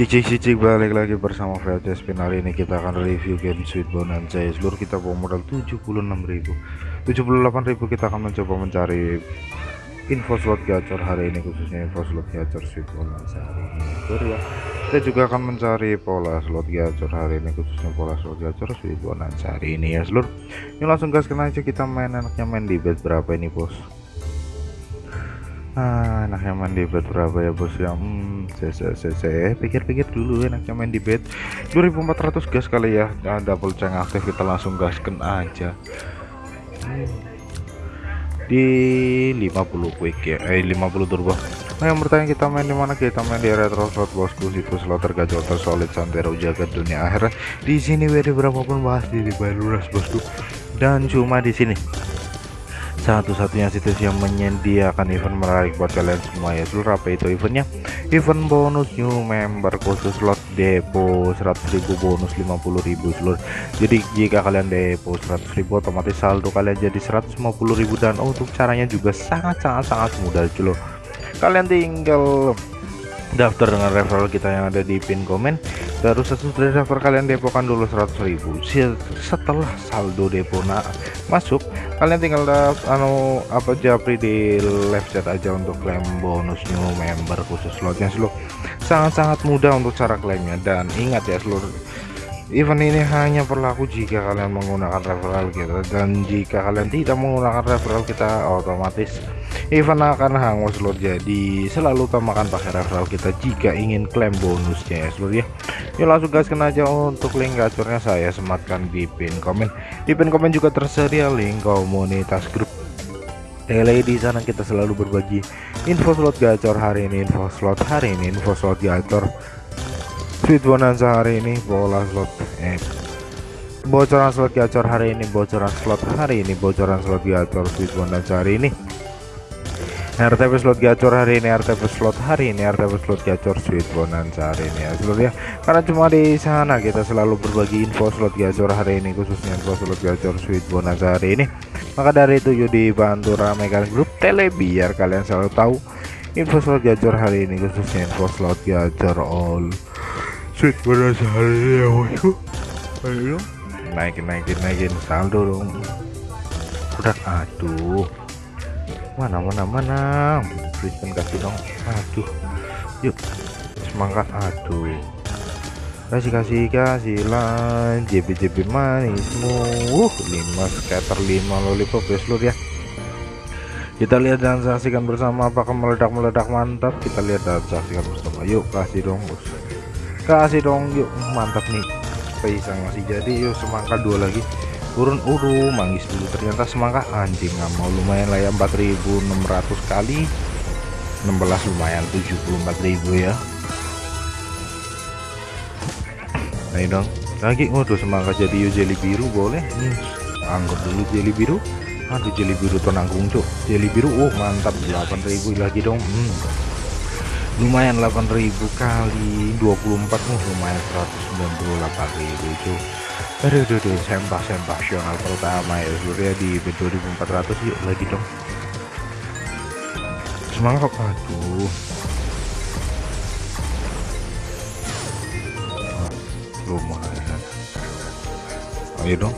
Cicik-cicik balik lagi bersama VC Spin ini kita akan review game Sweet Bonanza ya. seluruh kita bawa modal 76.000 78.000 kita akan mencoba mencari info slot gacor hari ini khususnya info slot gacor Sweet Bonanza hari ini. Betul ya. Kita juga akan mencari pola slot gacor hari ini khususnya pola slot gacor Sweet Bonanza hari ini ya seluruh ini langsung gas kena aja kita main enaknya main di bet berapa ini bos Ah, enaknya main di bet berapa ya bos ya. Hmm, cc pikir-pikir dulu enaknya main di bet. 2400 gas kali ya. Nah, double ceng aktif kita langsung gasken aja. Hmm. di 50 quick ya. Eh 50 turbo. Nah yang bertanya kita main di mana? Kita main di retro slot bosku. Situ slot tergacor tersolid santero jaga dunia akhirnya di sini WD berapapun pasti dibayar lunas bosku. Dan cuma di sini satu-satunya situs yang menyediakan event menarik buat kalian semua ya. Seluruh apa itu eventnya? Event bonus new member khusus slot depo 100.000 bonus 50.000 seluruh. Jadi jika kalian depo 100.000 otomatis saldo kalian jadi 150.000 dan untuk caranya juga sangat-sangat sangat mudah cuy kalian tinggal daftar dengan referral kita yang ada di pin komen. Terus sesudah daftar kalian depokan dulu 100.000 setelah saldo depo nah masuk kalian tinggal anu apa japri di live chat aja untuk klaim bonus new member khusus slotnya seluruh. Sangat-sangat mudah untuk cara klaimnya. Dan ingat ya seluruh event ini hanya berlaku jika kalian menggunakan referral kita dan jika kalian tidak menggunakan referral kita otomatis event akan hangus slot jadi selalu utamakan pakai referral kita jika ingin klaim bonusnya ya seluruh ya. Yuk langsung gaskan aja untuk link gacornya. Saya sematkan di pin komen. Di pin komen juga tersedia link komunitas grup tele di sana kita selalu berbagi info slot gacor hari ini info slot hari ini info slot gacor Sweet Bonanza hari ini bola slot eh bocoran slot gacor hari ini bocoran slot hari ini bocoran slot gacor Sweet Bonanza hari ini. RTP slot gacor hari ini RTP slot hari ini RTP slot gacor sweet bonanza hari ini ya seluruh ya. Karena cuma di sana kita selalu berbagi info slot gacor hari ini khususnya info slot gacor sweet bonanza hari ini. Maka dari itu yuk dibantu ramaikan grup tele biar kalian selalu tahu info slot gacor hari ini khususnya info slot gacor all sweet bonanza hari ini ya bosku ayo naikin naikin naikin. Saldo dong. Udah aduh. Mana mana mana? Kristen kasih dong. Aduh. Yuk semangat aduh. Kasih kasih kasih lah JB JB manismu. Uh 5 scatter 5 lollipop ya seluruh ya. Kita lihat dan saksikan bersama apakah meledak-meledak mantap. Kita lihat dan saksikan bersama. Yuk kasih dong kasih dong yuk. Mantap nih. Pisang masih jadi yuk. Semangka dua lagi. Turun uru manggis dulu. Ternyata semangka anjing nggak mau. Lumayan lah ya 4600 kali. 16 lumayan 74.000 ya. Ayo dong. Lagi waduh semangka jadi yuk jeli biru boleh. Nih anggap dulu jeli biru. Aduh jeli biru tuh nanggung cuk. Jeli biru oh mantap. 8000 lagi dong. Hmm. Lumayan 8000 kali 24 oh lumayan 198.000 cuk aduh aduh, aduh sembah sembah sional pertama ya surya di bed 2400 yuk lagi dong. Semangat aduh. Lumayan. Ayo dong.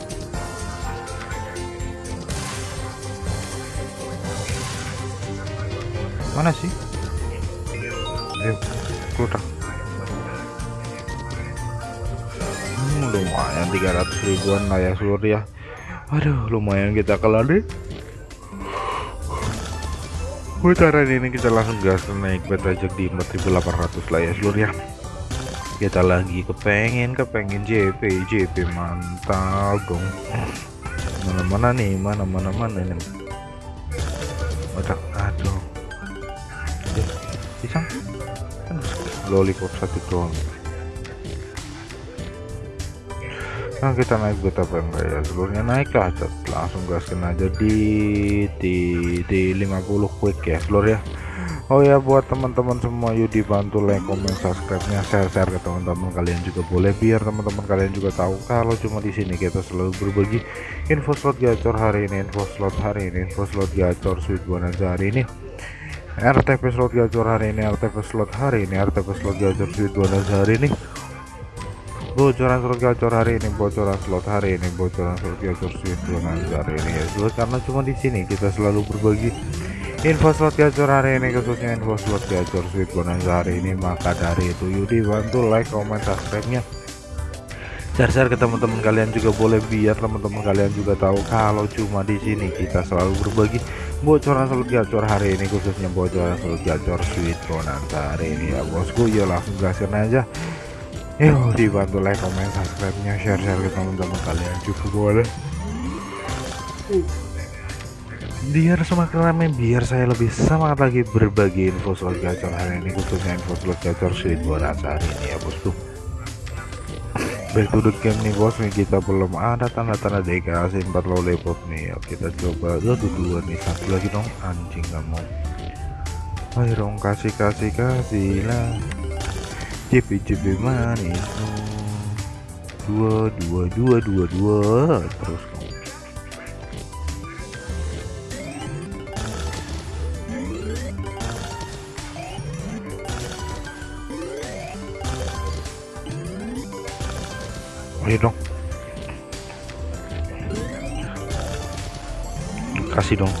Mana sih ayo keluar lumayan 300 ribuan lah ya seluruh ya. Aduh lumayan kita kelar deh. Putaran ini kita langsung gas naik bet aja di 4800 lah ya seluruh ya. Kita lagi kepengen kepengen JP JP mantap dong. Mana mana nih mana mana mana ini lollipop satu doang nah kita naik bet apa enggak ya seluruhnya naik lah langsung gaskan aja di di di 50 quick ya seluruh ya. Oh ya buat teman-teman semua yuk dibantu like comment subscribe nya share share ke teman-teman kalian juga boleh. Biar teman-teman kalian juga tahu kalau cuma di sini kita selalu berbagi info slot gacor hari ini info slot hari ini info slot gacor sweet bonanza hari ini RTP slot gacor hari ini RTP slot hari ini RTP slot gacor bonus hari ini. Bocoran slot gacor hari ini bocoran slot hari ini bocoran slot gacor bonus hari ini. Ya slot karena cuma di sini kita selalu berbagi info slot gacor hari ini khususnya info slot gacor sweet bonus hari ini. Maka dari itu yuk dibantu like comment subscribe nya. Share-share ke teman-teman kalian juga boleh biar teman-teman kalian juga tahu kalau cuma di sini kita selalu berbagi bocoran slot gacor hari ini khususnya bocoran slot gacor sweet bonanza hari ini ya bosku. Ya langsung gaskan aja. Yuk dibantu like comment subscribe nya share-share ke teman-teman kalian juga boleh. Biar semakin ramai biar saya lebih semangat lagi berbagi info slot gacor hari ini khususnya info slot gacor sweet bonanza hari ini ya bosku back to the game nih bos nih kita belum ada tanda-tanda DKC 4 lollipop nih. Kita coba. Aduh dua nih. Satu lagi dong. Anjing nggak mau. Ayo dong kasih kasih kasih lah. Cipi cipi manis. Dua dua dua dua dua. Terus ayo dong. Kasih dong.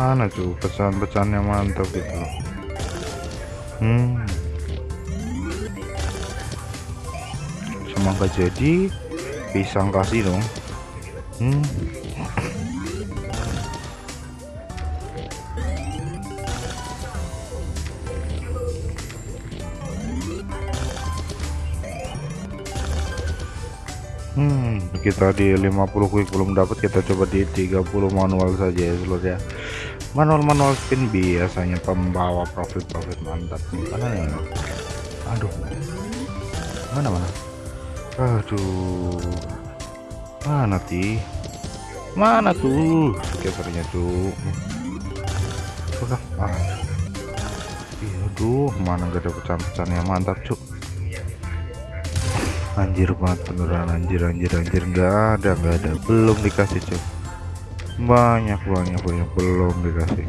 Mana tuh pesan-pesannya mantap itu? Hmm. Semoga jadi pisang kasih dong. Hmm Hmm, kita di 50 quick belum dapat kita coba di 30 manual saja ya seluruh ya. Manual-manual spin biasanya pembawa profit-profit mantap. Mana ya? Aduh. Mana mana? Aduh. Mana ti? Mana tuh skaternya tuh? Sudah. Ah. Aduh, mana gak ada pecahan-pecahan yang mantap, cuk anjir banget beneran anjir anjir anjir. Nggak ada nggak ada. Belum dikasih cok banyak banyak banyak. Belum dikasih.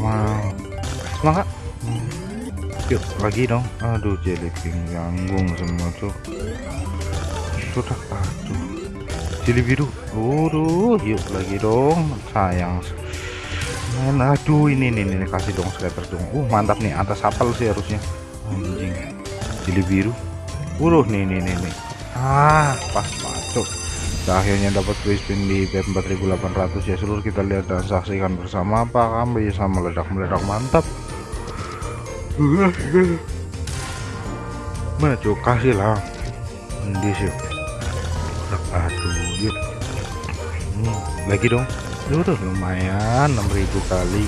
Wow semangat yuk lagi dong. Aduh jellyfin ganggung semua tuh sudah aduh. Jeli biru. Aduh yuk lagi dong. Sayang men aduh ini nih ini. Kasih dong scatter dong. Uh mantap nih. Atas apel sih harusnya. Anjing. Jeli biru. Uruh nih nih nih nih. Ah pas masuk. Kita akhirnya dapat free di BP 4800 ya seluruh kita lihat dan saksikan bersama. Apa kami bisa meledak-meledak. Mantap. Cuy kasih lah. Ini sih aduh yuk. Hmm, lagi dong Duh, lumayan 6000 kali.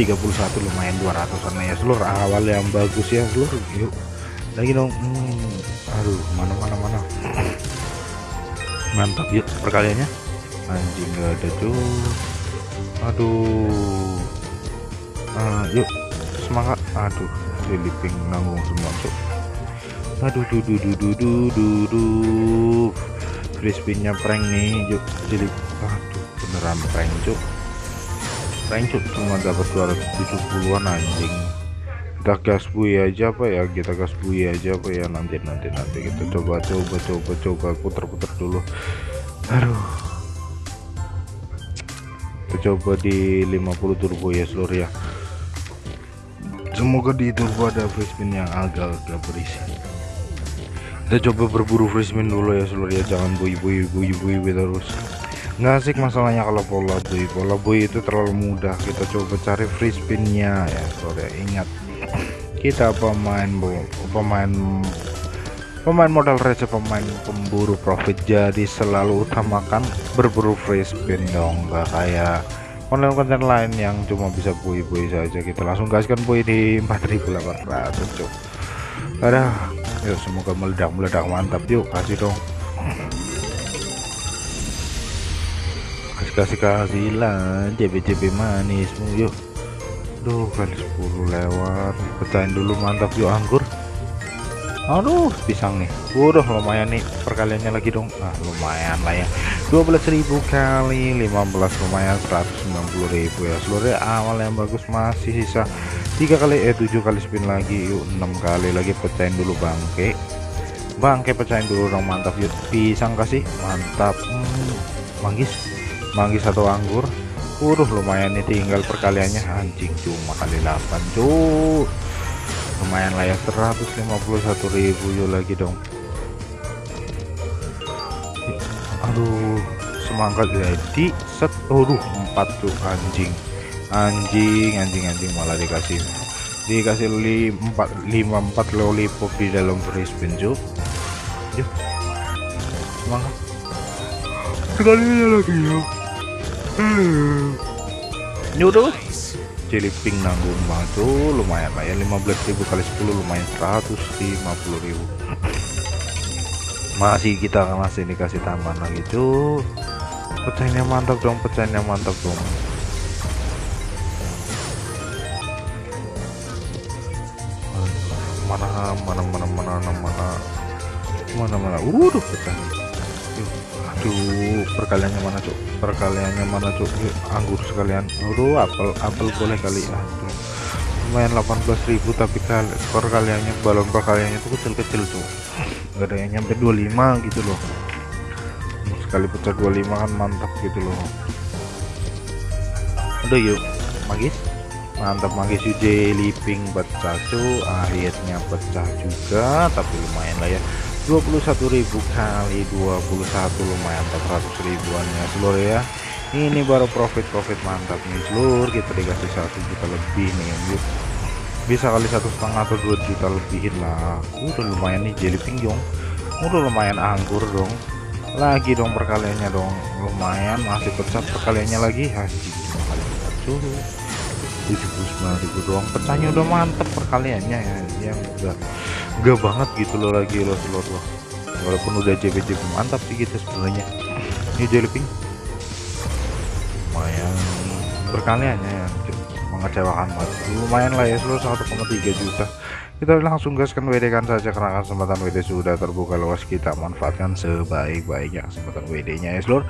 31 lumayan 200an ya. Seluruh awal yang bagus ya seluruh yuk. Lagi dong hmm, aduh mana mana mana. Mantap yuk perkaliannya. Anjing gak ada tuh aduh. Uh, yuk semangat. Aduh diliping nanggung semua tuh aduh du du du du du du, du. frisbee-nya prank nih yuk jadi aduh beneran prank cuk prank cuk cuma dapat 270an anjing. Kita gas bui aja apa ya. Kita gas bui aja apa ya. Nanti nanti nanti kita coba coba coba coba puter-puter dulu. Aduh. Kita coba di 50 turbo ya seluruh ya. Semoga di turbo ada free yang agak-agak berisi. Kita coba berburu free dulu ya seluruh ya. Jangan bui bui bui bui terus nggak asik masalahnya kalau pola boy. Pola boy itu terlalu mudah. Kita coba cari free spinnya. Ya sore ingat. Kita pemain pemain pemain modal receh pemain pemburu profit. Jadi selalu utamakan berburu free spin dong. Nggak kayak konten-konten lain yang cuma bisa bui-bui saja. Kita langsung gaskan bui di 4800 cuk. Ada yuk semoga meledak-meledak. Mantap yuk kasih dong kasih kasih kasih lah JB JB manismu yuk. Aduh kali 10 lewat pecahin dulu mantap yuk anggur. Aduh pisang nih. Udah lumayan nih perkaliannya lagi dong. Ah lumayan lah ya. 12.000 kali 15 lumayan 190.000 ya. Seluruh awal yang bagus masih sisa tiga kali eh 7 kali spin lagi yuk 6 kali lagi pecahin dulu bangke. Bangke pecahin dulu dong mantap yuk. Pisang kasih mantap. Hmm, manggis manggis atau anggur? Udah lumayan nih tinggal perkaliannya. Anjing cuma kali 8 cuy lumayan lah ya 151.000 yuk lagi dong. Aduh semangat jadi set. Aduh 4 tuh anjing. Anjing anjing anjing. Malah dikasih dikasih 54 54 lollipop di dalam spin cuy yuk. Semangat. Sekali lagi ya nyuruh Ciliping nanggung banget tuh. Lumayan lah ya. 15.000 kali 10 lumayan 150.000 masih kita masih dikasih tambahan lagi tuh. Pecahnya mantap dong pecahnya mantap dong. Mana mana mana mana mana mana mana mana aduh perkaliannya mana cuk? Perkaliannya mana cuk? Anggur sekalian. Aduh apel apel boleh kali ya. Aduh lumayan 18.000 tapi kali perkaliannya balon perkaliannya itu kecil-kecil tuh gak ada yang nyampe 25 gitu loh. Sekali pecah 25 kan mantap gitu loh. Udah yuk. Magis? Mantap magis. Yuk jelly pink pecah tuh akhirnya pecah juga tapi lumayan lah ya 21.000 kali 21 lumayan 400 ribuan ya seluruh ya. Ini baru profit-profit mantap nih seluruh kita dikasih satu juta lebih nih yuk. Bisa kali satu setengah atau dua juta lebihin lah. Udah lumayan nih jelly pinjong udah lumayan anggur dong. Lagi dong perkaliannya dong. Lumayan masih pecah perkaliannya lagi. Haji kali tujuh 79 ribu doang. Pecahnya udah mantep perkaliannya ya yang udah gak banget gitu loh lagi lo telur loh. Walaupun udah JB-JB mantap sih gitu sebenarnya. Ini jellyping lumayan. Berkaliannya ya mengecewakan banget. Lumayan lah ya seluruh 1,3 juta kita langsung gaskan WD kan saja karena kesempatan WD sudah terbuka luas. Kita manfaatkan sebaik-baiknya kesempatan WD nya ya seluruh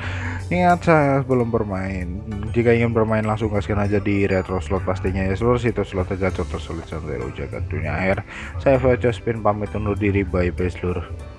ingat saya belum bermain. Jika ingin bermain langsung gaskan aja di retro slot pastinya ya seluruh situs slot aja tersulit sampai jaga dunia air saya Fajar Spin pamit undur diri. Bye bye seluruh